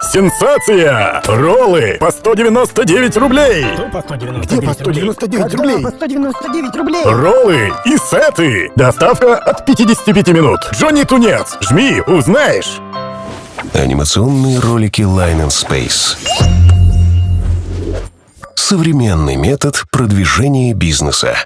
Сенсация! Роллы по 199 рублей! По 199 Где по 199 рублей? рублей? по 199 рублей? Роллы и сеты! Доставка от 55 минут. Джонни Тунец, жми, узнаешь! Анимационные ролики Line and Space. Современный метод продвижения бизнеса.